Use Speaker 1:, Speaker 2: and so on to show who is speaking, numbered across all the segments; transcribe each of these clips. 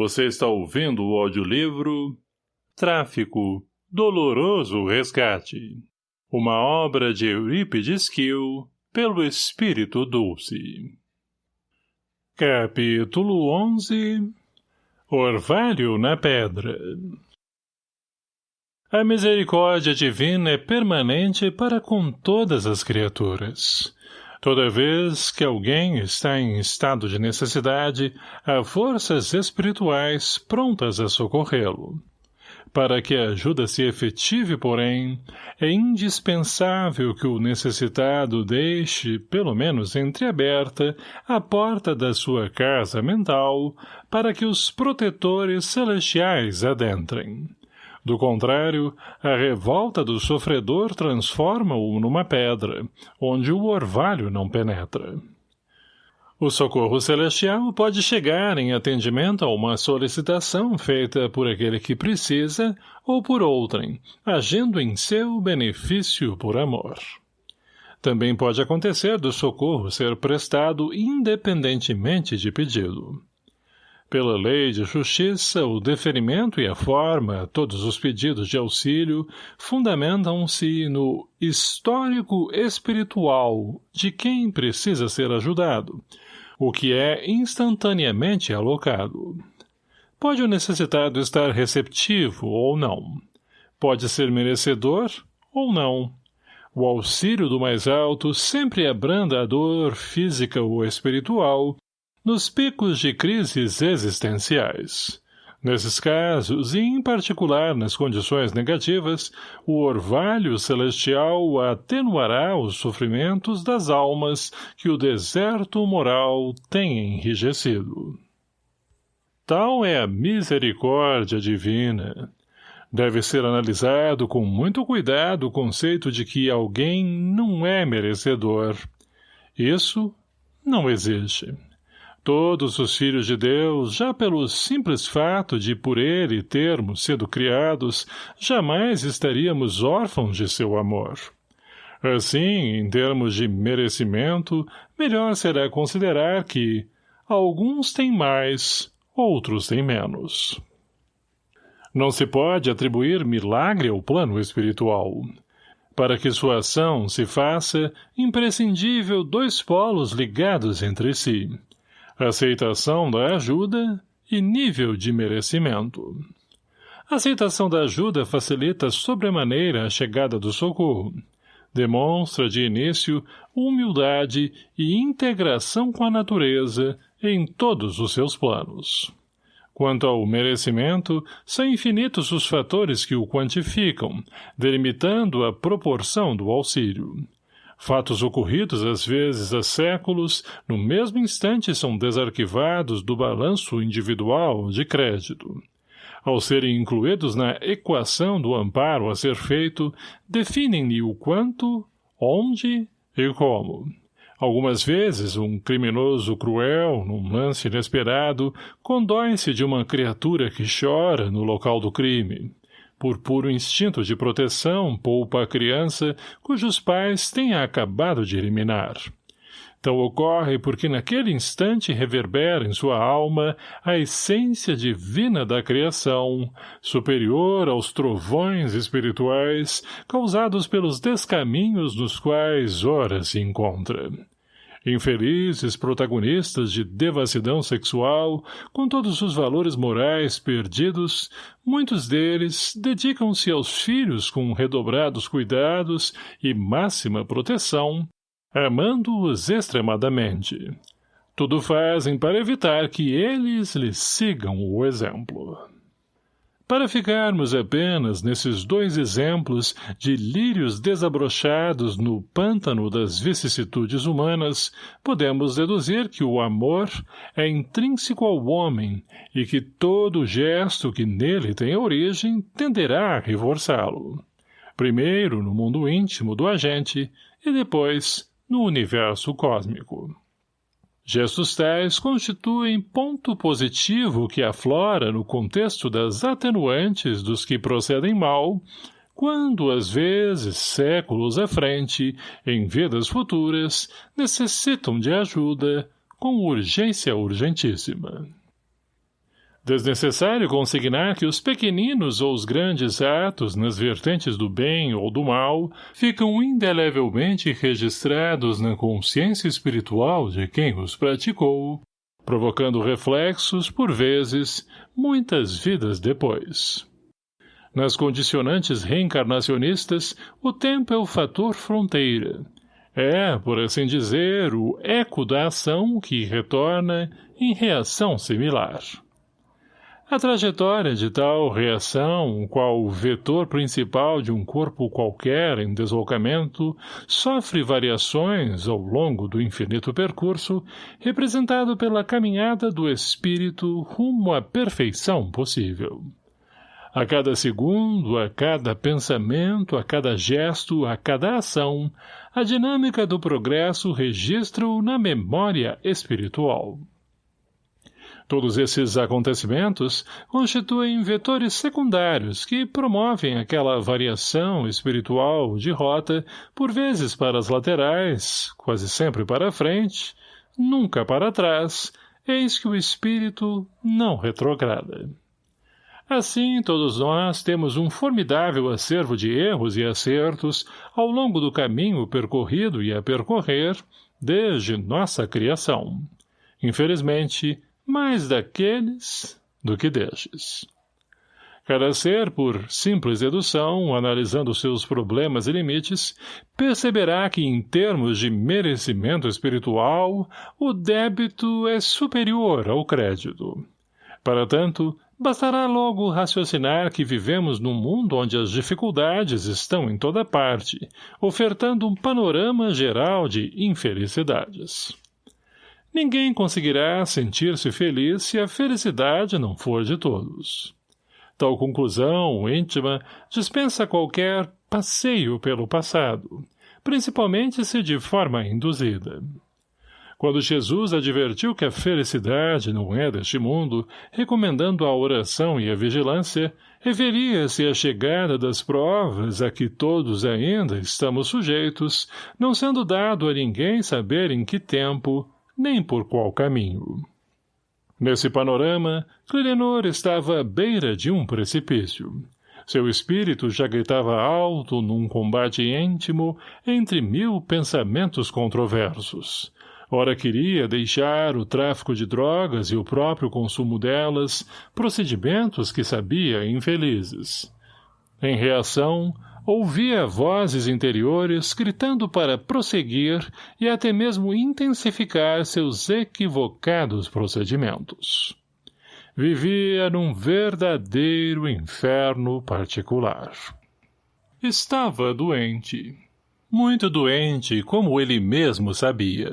Speaker 1: Você está ouvindo o audiolivro Tráfico, Doloroso Resgate. Uma obra de Eurípides Kiel, pelo Espírito Dulce. Capítulo 11 Orvalho na Pedra A misericórdia divina é permanente para com todas as criaturas. Toda vez que alguém está em estado de necessidade, há forças espirituais prontas a socorrê-lo. Para que a ajuda se efetive, porém, é indispensável que o necessitado deixe, pelo menos entreaberta, a porta da sua casa mental para que os protetores celestiais adentrem. Do contrário, a revolta do sofredor transforma-o numa pedra, onde o orvalho não penetra. O socorro celestial pode chegar em atendimento a uma solicitação feita por aquele que precisa ou por outrem, agindo em seu benefício por amor. Também pode acontecer do socorro ser prestado independentemente de pedido. Pela lei de justiça, o deferimento e a forma, todos os pedidos de auxílio, fundamentam-se no histórico espiritual de quem precisa ser ajudado, o que é instantaneamente alocado. Pode o necessitado estar receptivo ou não. Pode ser merecedor ou não. O auxílio do mais alto sempre abranda a dor física ou espiritual nos picos de crises existenciais. Nesses casos, e em particular nas condições negativas, o orvalho celestial atenuará os sofrimentos das almas que o deserto moral tem enrijecido. Tal é a misericórdia divina. Deve ser analisado com muito cuidado o conceito de que alguém não é merecedor. Isso não existe. Todos os filhos de Deus, já pelo simples fato de por ele termos sido criados, jamais estaríamos órfãos de seu amor. Assim, em termos de merecimento, melhor será considerar que alguns têm mais, outros têm menos. Não se pode atribuir milagre ao plano espiritual. Para que sua ação se faça, imprescindível dois polos ligados entre si — aceitação da ajuda e nível de merecimento. A aceitação da ajuda facilita sobremaneira a chegada do socorro. Demonstra, de início, humildade e integração com a natureza em todos os seus planos. Quanto ao merecimento, são infinitos os fatores que o quantificam, delimitando a proporção do auxílio. Fatos ocorridos, às vezes, há séculos, no mesmo instante são desarquivados do balanço individual de crédito. Ao serem incluídos na equação do amparo a ser feito, definem-lhe o quanto, onde e como. Algumas vezes, um criminoso cruel, num lance inesperado, condói-se de uma criatura que chora no local do crime por puro instinto de proteção, poupa a criança cujos pais tenha acabado de eliminar. Tal ocorre porque naquele instante reverbera em sua alma a essência divina da criação, superior aos trovões espirituais causados pelos descaminhos nos quais ora se encontra. Infelizes protagonistas de devassidão sexual, com todos os valores morais perdidos, muitos deles dedicam-se aos filhos com redobrados cuidados e máxima proteção, amando-os extremadamente. Tudo fazem para evitar que eles lhes sigam o exemplo. Para ficarmos apenas nesses dois exemplos de lírios desabrochados no pântano das vicissitudes humanas, podemos deduzir que o amor é intrínseco ao homem e que todo gesto que nele tem origem tenderá a reforçá-lo. Primeiro no mundo íntimo do agente e depois no universo cósmico. Gestos tais constituem ponto positivo que aflora no contexto das atenuantes dos que procedem mal, quando, às vezes, séculos à frente, em vidas futuras, necessitam de ajuda, com urgência urgentíssima. Desnecessário consignar que os pequeninos ou os grandes atos nas vertentes do bem ou do mal ficam indelevelmente registrados na consciência espiritual de quem os praticou, provocando reflexos, por vezes, muitas vidas depois. Nas condicionantes reencarnacionistas, o tempo é o fator fronteira. É, por assim dizer, o eco da ação que retorna em reação similar. A trajetória de tal reação, qual o vetor principal de um corpo qualquer em deslocamento, sofre variações ao longo do infinito percurso, representado pela caminhada do espírito rumo à perfeição possível. A cada segundo, a cada pensamento, a cada gesto, a cada ação, a dinâmica do progresso registra-o na memória espiritual. Todos esses acontecimentos constituem vetores secundários que promovem aquela variação espiritual de rota, por vezes para as laterais, quase sempre para a frente, nunca para trás, eis que o espírito não retrograda. Assim, todos nós temos um formidável acervo de erros e acertos ao longo do caminho percorrido e a percorrer, desde nossa criação. Infelizmente, mais daqueles do que destes. Cada ser, por simples dedução, analisando seus problemas e limites, perceberá que, em termos de merecimento espiritual, o débito é superior ao crédito. Para tanto, bastará logo raciocinar que vivemos num mundo onde as dificuldades estão em toda parte, ofertando um panorama geral de infelicidades. Ninguém conseguirá sentir-se feliz se a felicidade não for de todos. Tal conclusão íntima dispensa qualquer passeio pelo passado, principalmente se de forma induzida. Quando Jesus advertiu que a felicidade não é deste mundo, recomendando a oração e a vigilância, referia-se à chegada das provas a que todos ainda estamos sujeitos, não sendo dado a ninguém saber em que tempo, nem por qual caminho. Nesse panorama, Clilenor estava à beira de um precipício. Seu espírito já gritava alto num combate íntimo entre mil pensamentos controversos. Ora queria deixar o tráfico de drogas e o próprio consumo delas, procedimentos que sabia infelizes. Em reação, ouvia vozes interiores gritando para prosseguir e até mesmo intensificar seus equivocados procedimentos. Vivia num verdadeiro inferno particular. Estava doente. Muito doente, como ele mesmo sabia.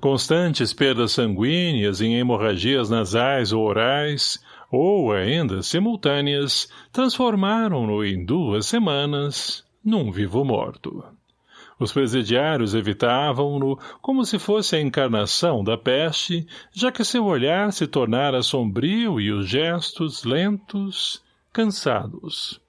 Speaker 1: Constantes perdas sanguíneas em hemorragias nasais ou orais, ou ainda simultâneas, transformaram-no em duas semanas num vivo morto. Os presidiários evitavam-no como se fosse a encarnação da peste, já que seu olhar se tornara sombrio e os gestos lentos, cansados.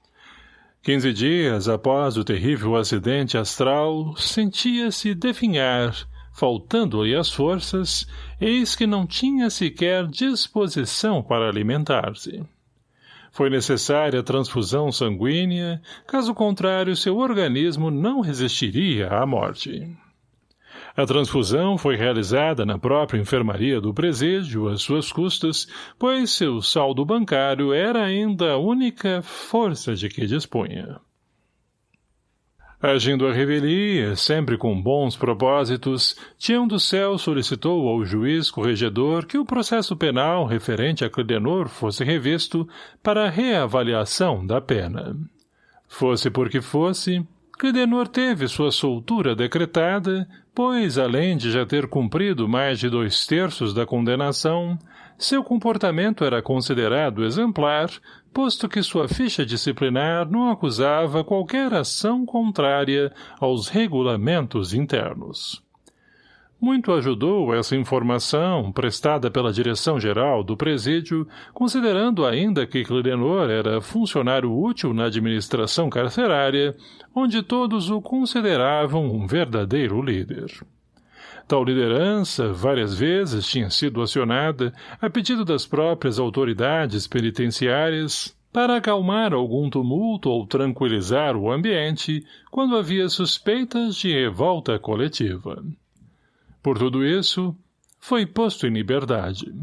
Speaker 1: Quinze dias após o terrível acidente astral, sentia-se definhar, faltando-lhe as forças, eis que não tinha sequer disposição para alimentar-se. Foi necessária a transfusão sanguínea, caso contrário seu organismo não resistiria à morte. A transfusão foi realizada na própria enfermaria do presídio às suas custas, pois seu saldo bancário era ainda a única força de que dispunha. Agindo a revelia, sempre com bons propósitos, Tião do Céu solicitou ao juiz corregedor que o processo penal referente a Clidenor fosse revisto para reavaliação da pena. Fosse porque fosse, Clidenor teve sua soltura decretada, pois, além de já ter cumprido mais de dois terços da condenação, seu comportamento era considerado exemplar, posto que sua ficha disciplinar não acusava qualquer ação contrária aos regulamentos internos. Muito ajudou essa informação, prestada pela direção-geral do presídio, considerando ainda que Clidenor era funcionário útil na administração carcerária, onde todos o consideravam um verdadeiro líder. Tal liderança, várias vezes, tinha sido acionada, a pedido das próprias autoridades penitenciárias, para acalmar algum tumulto ou tranquilizar o ambiente quando havia suspeitas de revolta coletiva. Por tudo isso, foi posto em liberdade.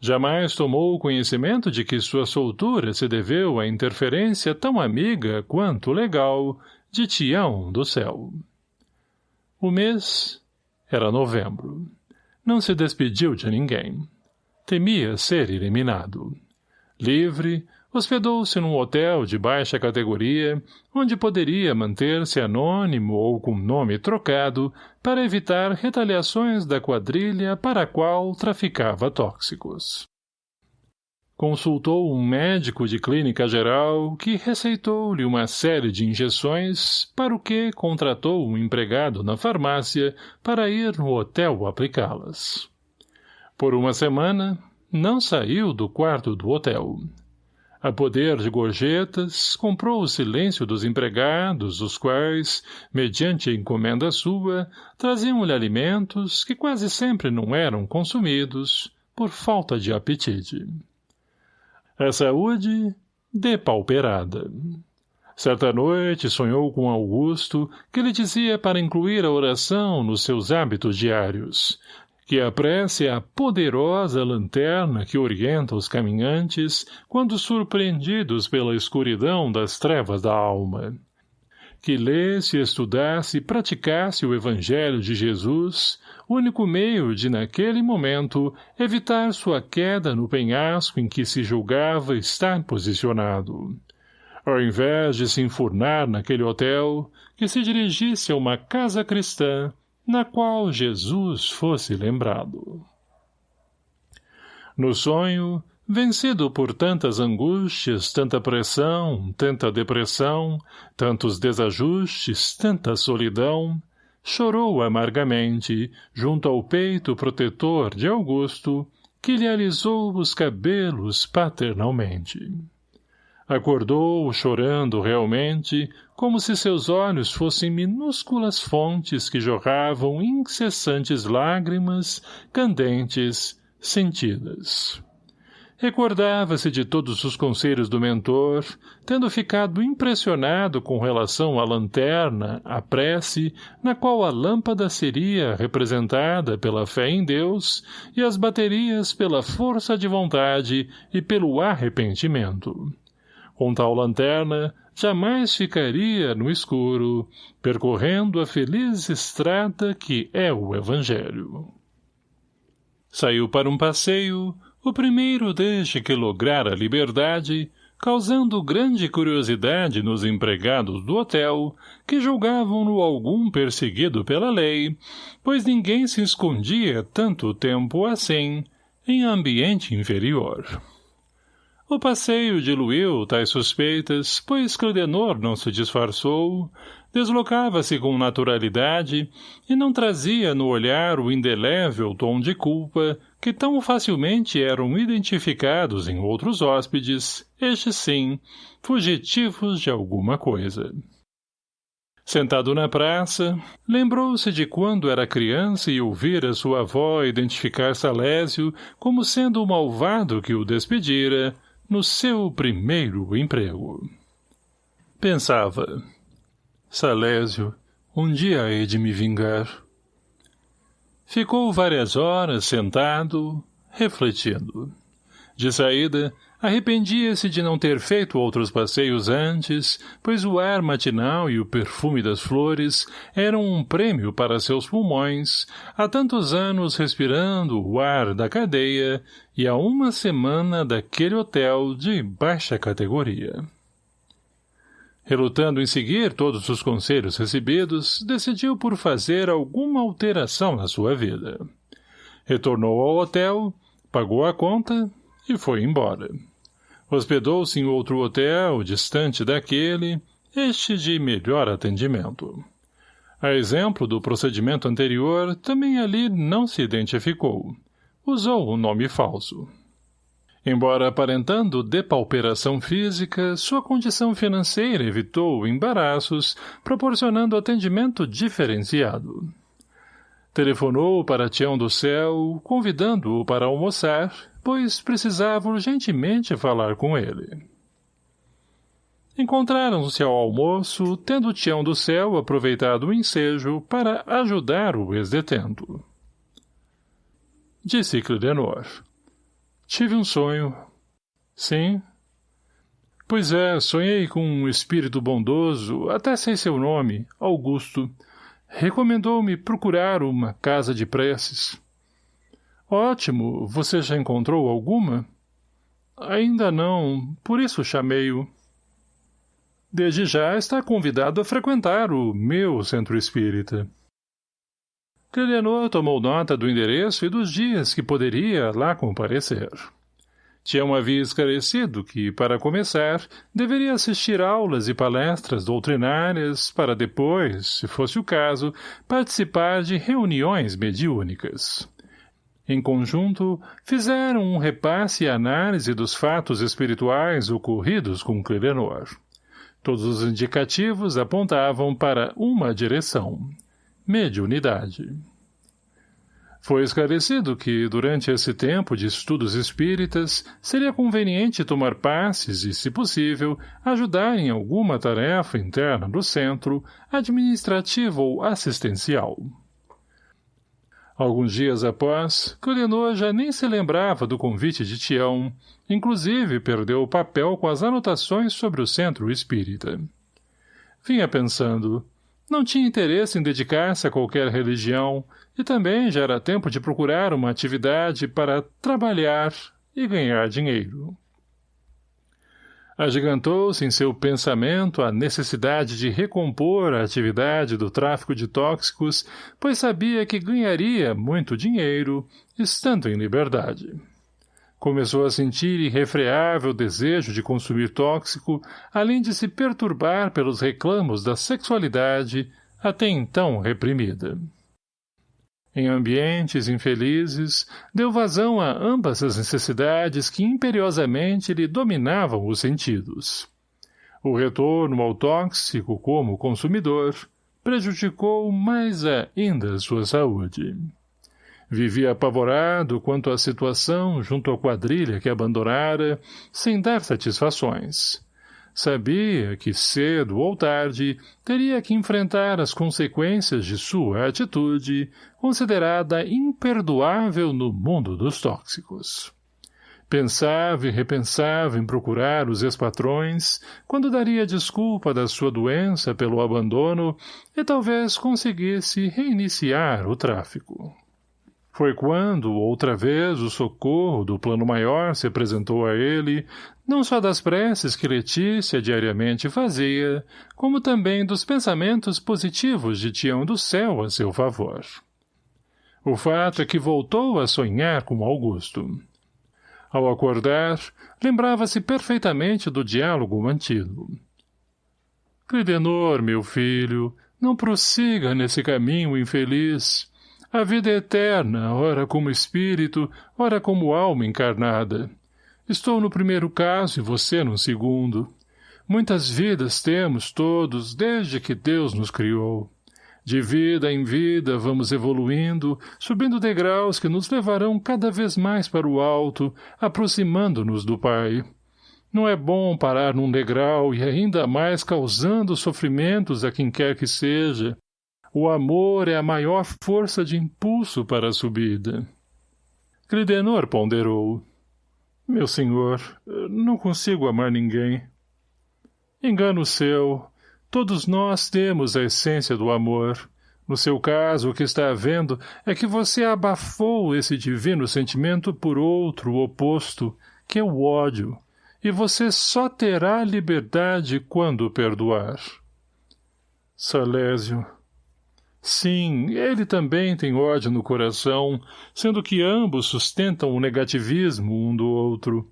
Speaker 1: Jamais tomou conhecimento de que sua soltura se deveu à interferência tão amiga quanto legal de Tião do céu. O mês era novembro. Não se despediu de ninguém. Temia ser eliminado. Livre, hospedou-se num hotel de baixa categoria, onde poderia manter-se anônimo ou com nome trocado para evitar retaliações da quadrilha para a qual traficava tóxicos. Consultou um médico de clínica geral que receitou-lhe uma série de injeções, para o que contratou um empregado na farmácia para ir no hotel aplicá-las. Por uma semana, não saiu do quarto do hotel. A poder de gorjetas, comprou o silêncio dos empregados, os quais, mediante encomenda sua, traziam-lhe alimentos que quase sempre não eram consumidos, por falta de apetite. A saúde, depauperada. Certa noite sonhou com Augusto, que lhe dizia para incluir a oração nos seus hábitos diários, que a prece é a poderosa lanterna que orienta os caminhantes quando surpreendidos pela escuridão das trevas da alma que lesse, estudasse e praticasse o Evangelho de Jesus, único meio de, naquele momento, evitar sua queda no penhasco em que se julgava estar posicionado. Ao invés de se enfurnar naquele hotel, que se dirigisse a uma casa cristã, na qual Jesus fosse lembrado. No sonho, Vencido por tantas angústias, tanta pressão, tanta depressão, tantos desajustes, tanta solidão, chorou amargamente, junto ao peito protetor de Augusto, que lhe alisou os cabelos paternalmente. Acordou, chorando realmente, como se seus olhos fossem minúsculas fontes que jorravam incessantes lágrimas, candentes, sentidas. Recordava-se de todos os conselhos do mentor, tendo ficado impressionado com relação à lanterna, à prece, na qual a lâmpada seria representada pela fé em Deus e as baterias pela força de vontade e pelo arrependimento. Com tal lanterna, jamais ficaria no escuro, percorrendo a feliz estrada que é o Evangelho. Saiu para um passeio, o primeiro desde que lograra liberdade, causando grande curiosidade nos empregados do hotel, que julgavam-no algum perseguido pela lei, pois ninguém se escondia tanto tempo assim em ambiente inferior. O passeio diluiu tais suspeitas, pois Claudenor não se disfarçou, deslocava-se com naturalidade e não trazia no olhar o indelével tom de culpa que tão facilmente eram identificados em outros hóspedes, estes sim, fugitivos de alguma coisa. Sentado na praça, lembrou-se de quando era criança e ouvira sua avó identificar Salésio como sendo o malvado que o despedira no seu primeiro emprego. Pensava, Salésio, um dia hei de me vingar. Ficou várias horas sentado, refletindo. De saída, arrependia-se de não ter feito outros passeios antes, pois o ar matinal e o perfume das flores eram um prêmio para seus pulmões, há tantos anos respirando o ar da cadeia e há uma semana daquele hotel de baixa categoria. Relutando em seguir todos os conselhos recebidos, decidiu por fazer alguma alteração na sua vida. Retornou ao hotel, pagou a conta e foi embora. Hospedou-se em outro hotel, distante daquele, este de melhor atendimento. A exemplo do procedimento anterior, também ali não se identificou. Usou um nome falso. Embora aparentando depauperação física, sua condição financeira evitou embaraços, proporcionando atendimento diferenciado. Telefonou para Tião do Céu, convidando-o para almoçar, pois precisava urgentemente falar com ele. Encontraram-se ao almoço, tendo Tião do Céu aproveitado o ensejo para ajudar o ex-detento. Disse Clidenor. Tive um sonho. Sim. Pois é, sonhei com um espírito bondoso, até sei seu nome, Augusto. Recomendou-me procurar uma casa de preces. Ótimo, você já encontrou alguma? Ainda não, por isso chamei-o. Desde já está convidado a frequentar o meu centro espírita. Clelianor tomou nota do endereço e dos dias que poderia lá comparecer. Tião havia esclarecido que, para começar, deveria assistir aulas e palestras doutrinárias para depois, se fosse o caso, participar de reuniões mediúnicas. Em conjunto, fizeram um repasse e análise dos fatos espirituais ocorridos com Clelenor. Todos os indicativos apontavam para uma direção. Mediunidade. Foi esclarecido que, durante esse tempo de estudos espíritas, seria conveniente tomar passes e, se possível, ajudar em alguma tarefa interna do centro, administrativa ou assistencial. Alguns dias após, Colenor já nem se lembrava do convite de Tião, inclusive perdeu o papel com as anotações sobre o centro espírita. Vinha pensando, não tinha interesse em dedicar-se a qualquer religião, e também já era tempo de procurar uma atividade para trabalhar e ganhar dinheiro. Agigantou-se em seu pensamento a necessidade de recompor a atividade do tráfico de tóxicos, pois sabia que ganharia muito dinheiro, estando em liberdade. Começou a sentir irrefreável desejo de consumir tóxico, além de se perturbar pelos reclamos da sexualidade, até então reprimida. Em ambientes infelizes, deu vazão a ambas as necessidades que imperiosamente lhe dominavam os sentidos. O retorno ao tóxico como consumidor prejudicou mais ainda sua saúde. Vivia apavorado quanto à situação junto à quadrilha que abandonara, sem dar satisfações. Sabia que, cedo ou tarde, teria que enfrentar as consequências de sua atitude, considerada imperdoável no mundo dos tóxicos. Pensava e repensava em procurar os ex-patrões, quando daria desculpa da sua doença pelo abandono e talvez conseguisse reiniciar o tráfico. Foi quando, outra vez, o socorro do plano maior se apresentou a ele, não só das preces que Letícia diariamente fazia, como também dos pensamentos positivos de Tião do Céu a seu favor. O fato é que voltou a sonhar com Augusto. Ao acordar, lembrava-se perfeitamente do diálogo mantido. Clidenor, meu filho, não prossiga nesse caminho infeliz. A vida é eterna, ora como espírito, ora como alma encarnada. Estou no primeiro caso e você no segundo. Muitas vidas temos todos desde que Deus nos criou. De vida em vida vamos evoluindo, subindo degraus que nos levarão cada vez mais para o alto, aproximando-nos do Pai. Não é bom parar num degrau e ainda mais causando sofrimentos a quem quer que seja, o amor é a maior força de impulso para a subida. Clidenor ponderou. Meu senhor, não consigo amar ninguém. Engano seu. Todos nós temos a essência do amor. No seu caso, o que está havendo é que você abafou esse divino sentimento por outro oposto, que é o ódio, e você só terá liberdade quando perdoar. Salésio, Sim, ele também tem ódio no coração, sendo que ambos sustentam o negativismo um do outro.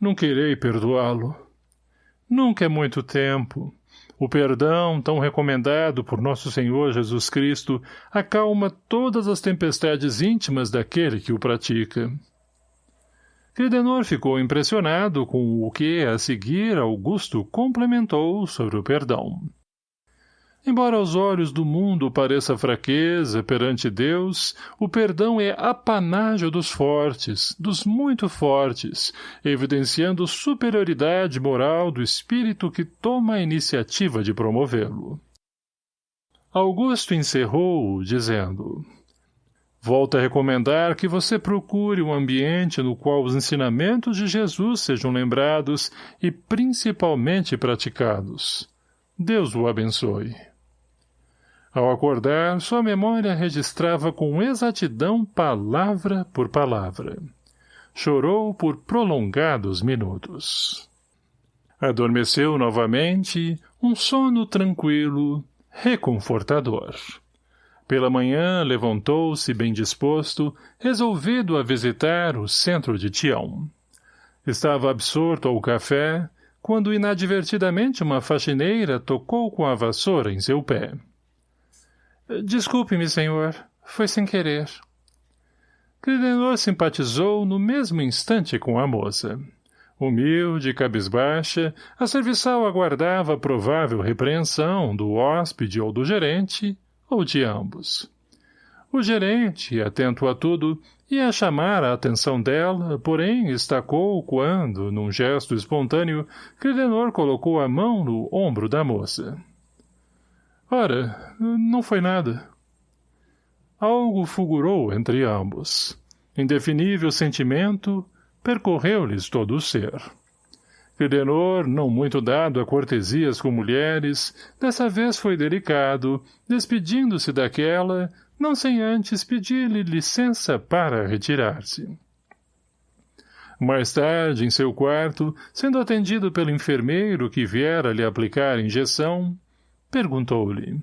Speaker 1: Não querei perdoá-lo. Nunca é muito tempo. O perdão, tão recomendado por nosso Senhor Jesus Cristo, acalma todas as tempestades íntimas daquele que o pratica. Cridenor ficou impressionado com o que, a seguir, Augusto complementou sobre o perdão. Embora aos olhos do mundo pareça fraqueza perante Deus, o perdão é apanágio dos fortes, dos muito fortes, evidenciando superioridade moral do espírito que toma a iniciativa de promovê-lo. Augusto encerrou, dizendo... Volto a recomendar que você procure um ambiente no qual os ensinamentos de Jesus sejam lembrados e principalmente praticados. Deus o abençoe. Ao acordar, sua memória registrava com exatidão palavra por palavra. Chorou por prolongados minutos. Adormeceu novamente, um sono tranquilo, reconfortador. Pela manhã levantou-se bem disposto, resolvido a visitar o centro de Tião. Estava absorto ao café, quando inadvertidamente uma faxineira tocou com a vassoura em seu pé. — Desculpe-me, senhor. Foi sem querer. Cridenor simpatizou no mesmo instante com a moça. Humilde, cabisbaixa, a serviçal aguardava a provável repreensão do hóspede ou do gerente, ou de ambos. O gerente, atento a tudo, ia chamar a atenção dela, porém estacou quando, num gesto espontâneo, Credenor colocou a mão no ombro da moça. Ora, não foi nada. Algo fulgurou entre ambos. Indefinível sentimento percorreu-lhes todo o ser. Fidenor, não muito dado a cortesias com mulheres, dessa vez foi delicado, despedindo-se daquela, não sem antes pedir-lhe licença para retirar-se. Mais tarde, em seu quarto, sendo atendido pelo enfermeiro que viera lhe aplicar injeção, perguntou-lhe.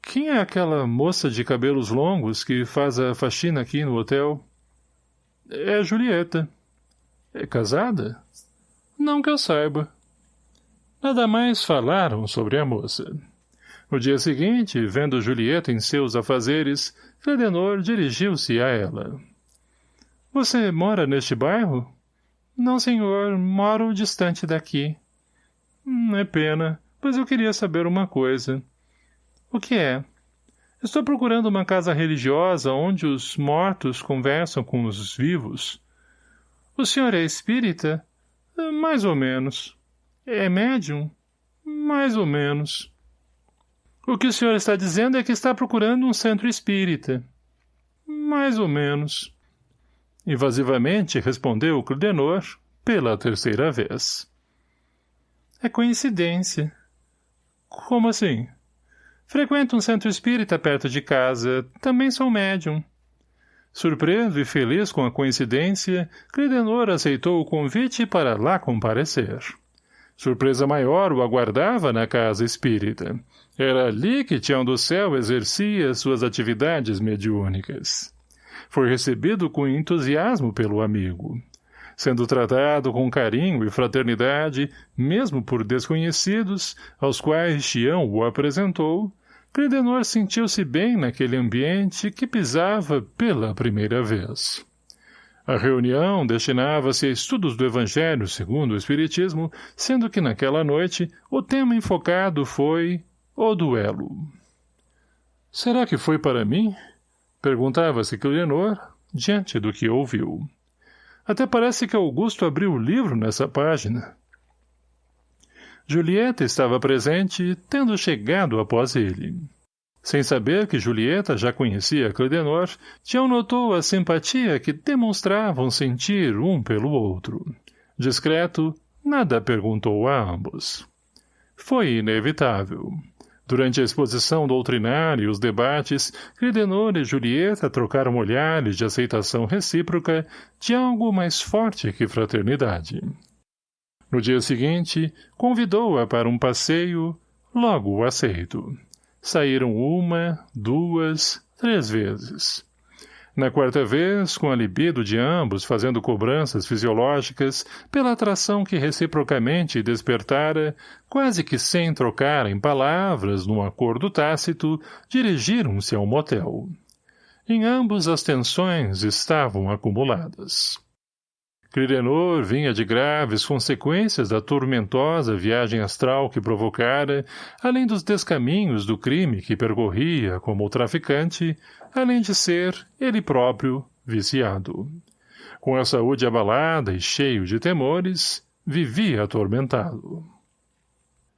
Speaker 1: Quem é aquela moça de cabelos longos que faz a faxina aqui no hotel? É Julieta. É casada? Não que eu saiba. Nada mais falaram sobre a moça. No dia seguinte, vendo Julieta em seus afazeres, Fedenor dirigiu-se a ela. — Você mora neste bairro? — Não, senhor. Moro distante daqui. Hum, — É pena, pois eu queria saber uma coisa. — O que é? — Estou procurando uma casa religiosa onde os mortos conversam com os vivos. — O senhor é espírita? — mais ou menos. É médium? Mais ou menos. O que o senhor está dizendo é que está procurando um centro espírita. Mais ou menos. Invasivamente respondeu Cludenor pela terceira vez. É coincidência. Como assim? Frequento um centro espírita perto de casa. Também sou médium. Surpreso e feliz com a coincidência, Credenor aceitou o convite para lá comparecer. Surpresa maior o aguardava na casa espírita. Era ali que Tião do Céu exercia suas atividades mediúnicas. Foi recebido com entusiasmo pelo amigo. Sendo tratado com carinho e fraternidade, mesmo por desconhecidos, aos quais Tião o apresentou, Credenor sentiu-se bem naquele ambiente que pisava pela primeira vez. A reunião destinava-se a estudos do Evangelho segundo o Espiritismo, sendo que naquela noite o tema enfocado foi o duelo. Será que foi para mim? Perguntava-se Clenor, diante do que ouviu. Até parece que Augusto abriu o livro nessa página. Julieta estava presente, tendo chegado após ele. Sem saber que Julieta já conhecia Cledenor, Tião notou a simpatia que demonstravam sentir um pelo outro. Discreto, nada perguntou a ambos. Foi inevitável. Durante a exposição doutrinária e os debates, Credenor e Julieta trocaram olhares de aceitação recíproca de algo mais forte que fraternidade. No dia seguinte, convidou-a para um passeio, logo aceito. Saíram uma, duas, três vezes. Na quarta vez, com a libido de ambos fazendo cobranças fisiológicas pela atração que reciprocamente despertara, quase que sem trocar em palavras, num acordo tácito, dirigiram-se ao motel. Em ambos as tensões estavam acumuladas. Clidenor vinha de graves consequências da tormentosa viagem astral que provocara, além dos descaminhos do crime que percorria como traficante, além de ser, ele próprio, viciado. Com a saúde abalada e cheio de temores, vivia atormentado.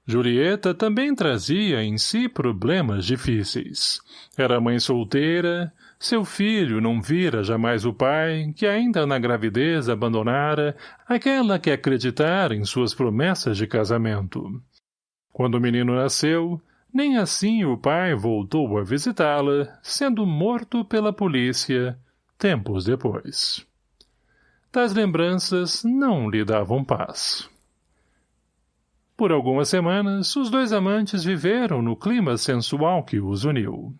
Speaker 1: Julieta também trazia em si problemas difíceis. Era mãe solteira, seu filho não vira jamais o pai, que ainda na gravidez abandonara aquela que acreditara em suas promessas de casamento. Quando o menino nasceu, nem assim o pai voltou a visitá-la, sendo morto pela polícia, tempos depois. Tais lembranças não lhe davam paz. Por algumas semanas, os dois amantes viveram no clima sensual que os uniu.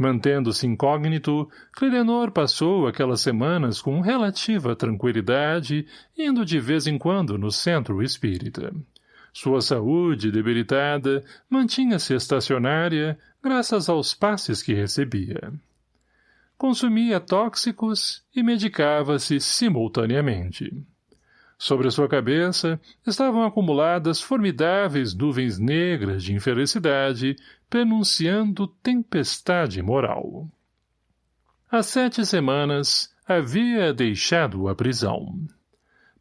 Speaker 1: Mantendo-se incógnito, Clidenor passou aquelas semanas com relativa tranquilidade, indo de vez em quando no centro espírita. Sua saúde, debilitada, mantinha-se estacionária, graças aos passes que recebia. Consumia tóxicos e medicava-se simultaneamente. Sobre sua cabeça estavam acumuladas formidáveis nuvens negras de infelicidade, pronunciando tempestade moral. Há sete semanas havia deixado a prisão.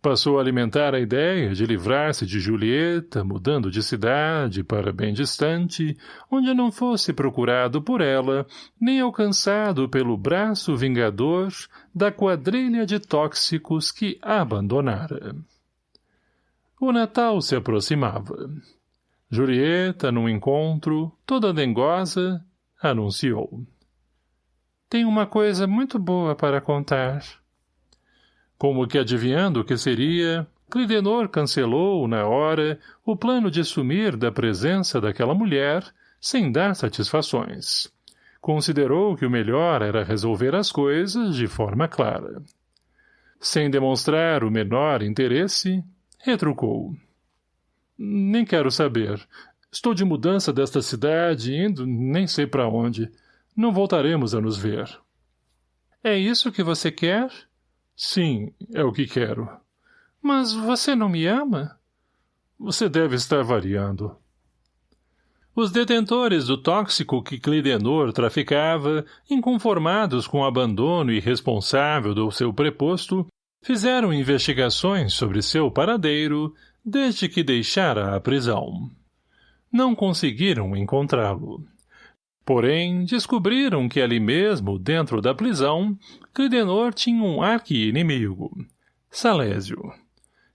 Speaker 1: Passou a alimentar a ideia de livrar-se de Julieta, mudando de cidade para bem distante, onde não fosse procurado por ela, nem alcançado pelo braço vingador da quadrilha de tóxicos que abandonara. O Natal se aproximava. Julieta, num encontro, toda dengosa, anunciou. Tenho uma coisa muito boa para contar. Como que adivinhando o que seria, Clidenor cancelou, na hora, o plano de sumir da presença daquela mulher, sem dar satisfações. Considerou que o melhor era resolver as coisas de forma clara. Sem demonstrar o menor interesse, retrucou. Nem quero saber. Estou de mudança desta cidade, indo nem sei para onde. Não voltaremos a nos ver. É isso que você quer? — Sim, é o que quero. Mas você não me ama? Você deve estar variando. Os detentores do tóxico que Clidenor traficava, inconformados com o abandono irresponsável do seu preposto, fizeram investigações sobre seu paradeiro desde que deixara a prisão. Não conseguiram encontrá-lo. Porém, descobriram que ali mesmo, dentro da prisão, Clidenor tinha um arqui-inimigo, Salésio.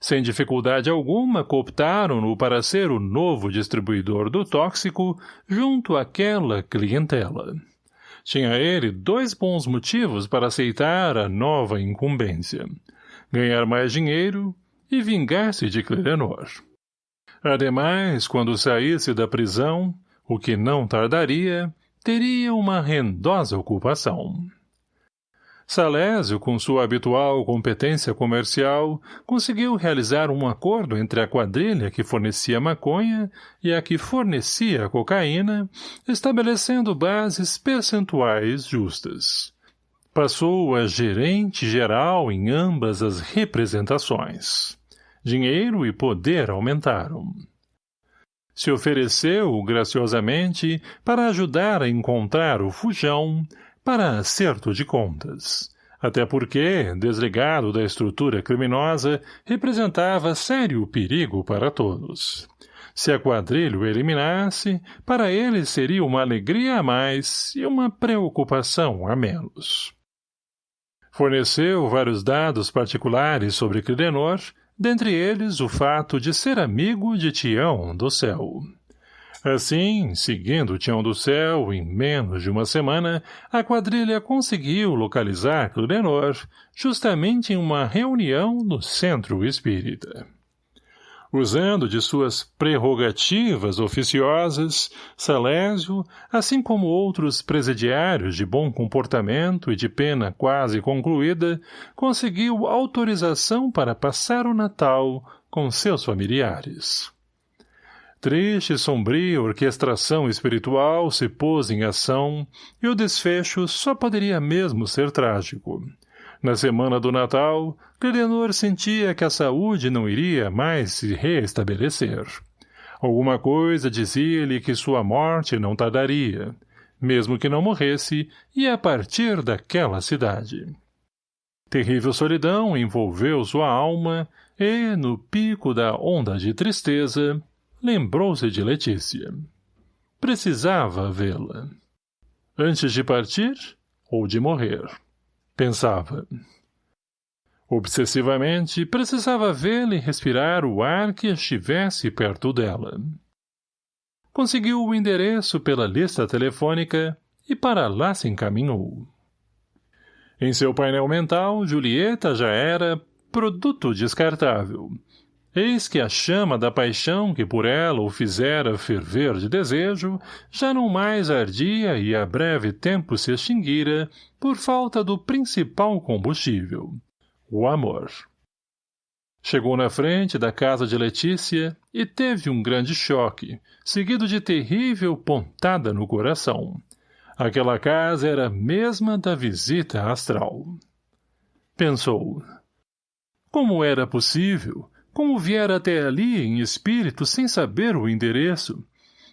Speaker 1: Sem dificuldade alguma, cooptaram-no para ser o novo distribuidor do tóxico junto àquela clientela. Tinha ele dois bons motivos para aceitar a nova incumbência. Ganhar mais dinheiro e vingar-se de Clidenor. Ademais, quando saísse da prisão, o que não tardaria, teria uma rendosa ocupação. Salésio, com sua habitual competência comercial, conseguiu realizar um acordo entre a quadrilha que fornecia maconha e a que fornecia cocaína, estabelecendo bases percentuais justas. Passou a gerente geral em ambas as representações. Dinheiro e poder aumentaram se ofereceu graciosamente para ajudar a encontrar o fujão para acerto de contas. Até porque, desligado da estrutura criminosa, representava sério perigo para todos. Se a quadrilha o eliminasse, para ele seria uma alegria a mais e uma preocupação a menos. Forneceu vários dados particulares sobre Clidenor, dentre eles o fato de ser amigo de Tião do Céu. Assim, seguindo Tião do Céu, em menos de uma semana, a quadrilha conseguiu localizar Cludenor, justamente em uma reunião no Centro Espírita. Usando de suas prerrogativas oficiosas, Salésio, assim como outros presidiários de bom comportamento e de pena quase concluída, conseguiu autorização para passar o Natal com seus familiares. Triste e sombria orquestração espiritual se pôs em ação e o desfecho só poderia mesmo ser trágico. Na semana do Natal, Cledenor sentia que a saúde não iria mais se reestabelecer. Alguma coisa dizia-lhe que sua morte não tardaria. Mesmo que não morresse, ia partir daquela cidade. Terrível solidão envolveu sua alma e, no pico da onda de tristeza, lembrou-se de Letícia. Precisava vê-la. Antes de partir ou de morrer. Pensava. Obsessivamente, precisava vê-la respirar o ar que estivesse perto dela. Conseguiu o endereço pela lista telefônica e para lá se encaminhou. Em seu painel mental, Julieta já era produto descartável. Eis que a chama da paixão que por ela o fizera ferver de desejo já não mais ardia e a breve tempo se extinguira por falta do principal combustível, o amor. Chegou na frente da casa de Letícia e teve um grande choque, seguido de terrível pontada no coração. Aquela casa era a mesma da visita astral. Pensou. Como era possível como viera até ali em espírito sem saber o endereço?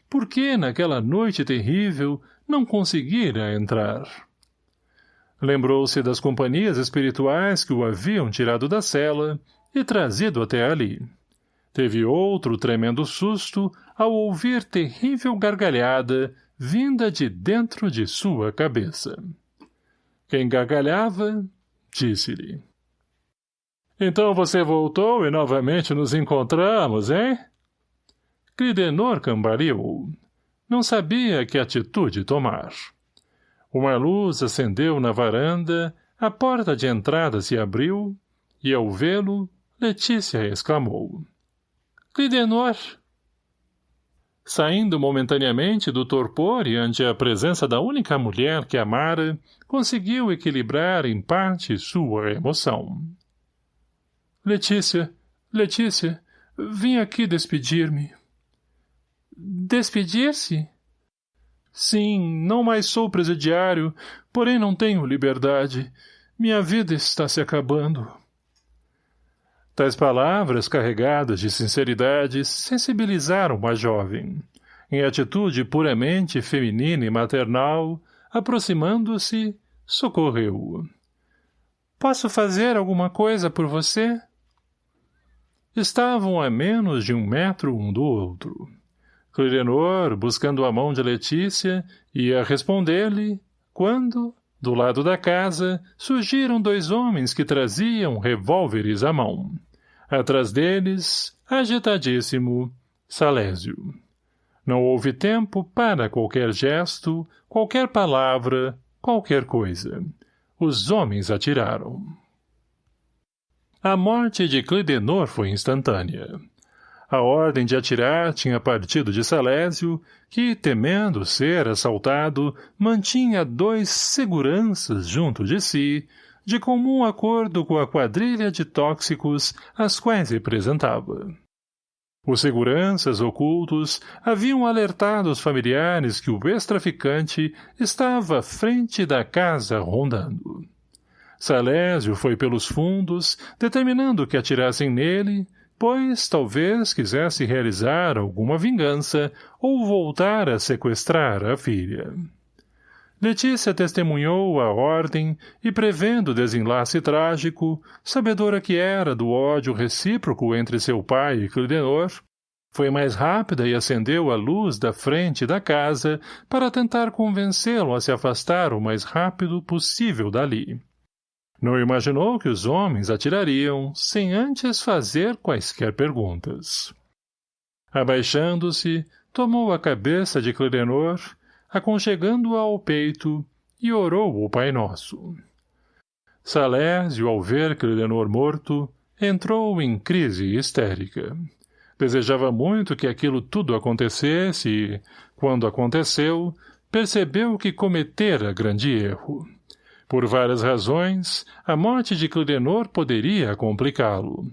Speaker 1: Por que, naquela noite terrível, não conseguira entrar? Lembrou-se das companhias espirituais que o haviam tirado da cela e trazido até ali. Teve outro tremendo susto ao ouvir terrível gargalhada vinda de dentro de sua cabeça. Quem gargalhava, disse-lhe. Então você voltou e novamente nos encontramos, hein? Clidenor cambaleou. Não sabia que atitude tomar. Uma luz acendeu na varanda, a porta de entrada se abriu, e ao vê-lo, Letícia exclamou. Clidenor! Saindo momentaneamente do torpor e ante a presença da única mulher que amara, conseguiu equilibrar em parte sua emoção. Letícia, Letícia, vim aqui despedir-me. Despedir-se? Sim, não mais sou presidiário, porém não tenho liberdade. Minha vida está se acabando. Tais palavras, carregadas de sinceridade, sensibilizaram a jovem. Em atitude puramente feminina e maternal, aproximando-se, socorreu-o. Posso fazer alguma coisa por você? Estavam a menos de um metro um do outro. Clirenor, buscando a mão de Letícia, ia responder-lhe, quando, do lado da casa, surgiram dois homens que traziam revólveres à mão. Atrás deles, agitadíssimo, Salésio. Não houve tempo para qualquer gesto, qualquer palavra, qualquer coisa. Os homens atiraram. A morte de Clidenor foi instantânea. A ordem de atirar tinha partido de Salésio, que, temendo ser assaltado, mantinha dois seguranças junto de si, de comum acordo com a quadrilha de tóxicos às quais representava. Os seguranças ocultos haviam alertado os familiares que o ex-traficante estava à frente da casa rondando. Salésio foi pelos fundos, determinando que atirassem nele, pois talvez quisesse realizar alguma vingança ou voltar a sequestrar a filha. Letícia testemunhou a ordem e, prevendo o desenlace trágico, sabedora que era do ódio recíproco entre seu pai e Clidenor, foi mais rápida e acendeu a luz da frente da casa para tentar convencê-lo a se afastar o mais rápido possível dali. Não imaginou que os homens atirariam sem antes fazer quaisquer perguntas. Abaixando-se, tomou a cabeça de Clidenor, aconchegando-a ao peito, e orou o Pai Nosso. Salésio, ao ver Clidenor morto, entrou em crise histérica. Desejava muito que aquilo tudo acontecesse e, quando aconteceu, percebeu que cometera grande erro. Por várias razões, a morte de Clidenor poderia complicá-lo.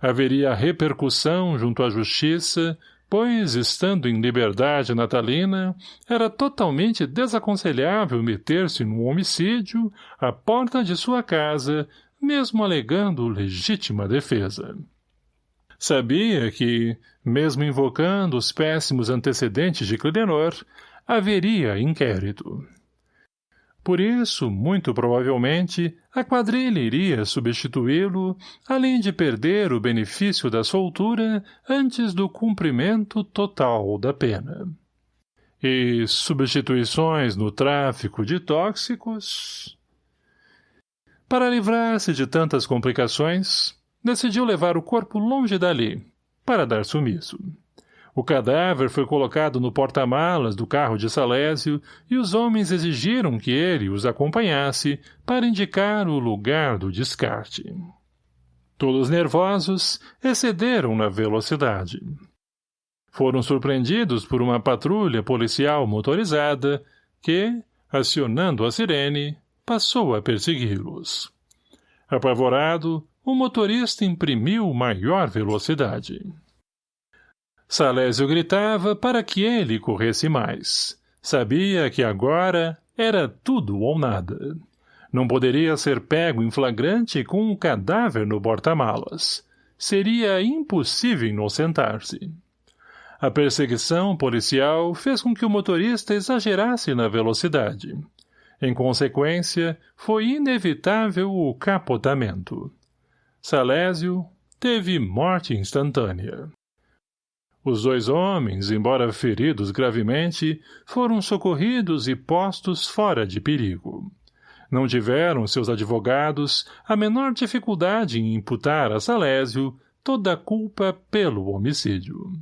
Speaker 1: Haveria repercussão junto à justiça, pois, estando em liberdade natalina, era totalmente desaconselhável meter-se num homicídio à porta de sua casa, mesmo alegando legítima defesa. Sabia que, mesmo invocando os péssimos antecedentes de Clidenor, haveria inquérito. Por isso, muito provavelmente, a quadrilha iria substituí-lo, além de perder o benefício da soltura antes do cumprimento total da pena. E substituições no tráfico de tóxicos... Para livrar-se de tantas complicações, decidiu levar o corpo longe dali, para dar sumiço. O cadáver foi colocado no porta-malas do carro de Salésio e os homens exigiram que ele os acompanhasse para indicar o lugar do descarte. Todos nervosos, excederam na velocidade. Foram surpreendidos por uma patrulha policial motorizada que, acionando a sirene, passou a persegui-los. Apavorado, o motorista imprimiu maior velocidade. Salésio gritava para que ele corresse mais. Sabia que agora era tudo ou nada. Não poderia ser pego em flagrante com um cadáver no porta-malas. Seria impossível inocentar-se. A perseguição policial fez com que o motorista exagerasse na velocidade. Em consequência, foi inevitável o capotamento. Salésio teve morte instantânea. Os dois homens, embora feridos gravemente, foram socorridos e postos fora de perigo. Não tiveram seus advogados a menor dificuldade em imputar a Salésio toda a culpa pelo homicídio.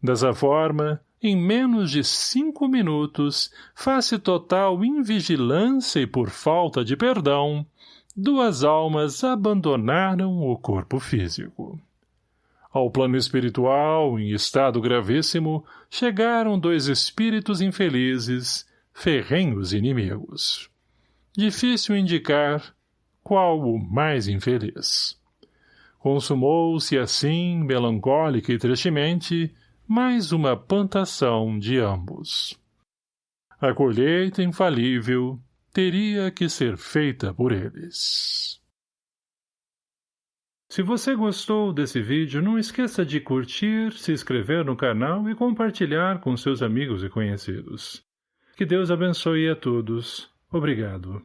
Speaker 1: Dessa forma, em menos de cinco minutos, face total invigilância e por falta de perdão, duas almas abandonaram o corpo físico. Ao plano espiritual, em estado gravíssimo, chegaram dois espíritos infelizes, ferrenhos inimigos. Difícil indicar qual o mais infeliz. Consumou-se assim, melancólica e tristemente, mais uma plantação de ambos. A colheita infalível teria que ser feita por eles. Se você gostou desse vídeo, não esqueça de curtir, se inscrever no canal e compartilhar com seus amigos e conhecidos. Que Deus abençoe a todos. Obrigado.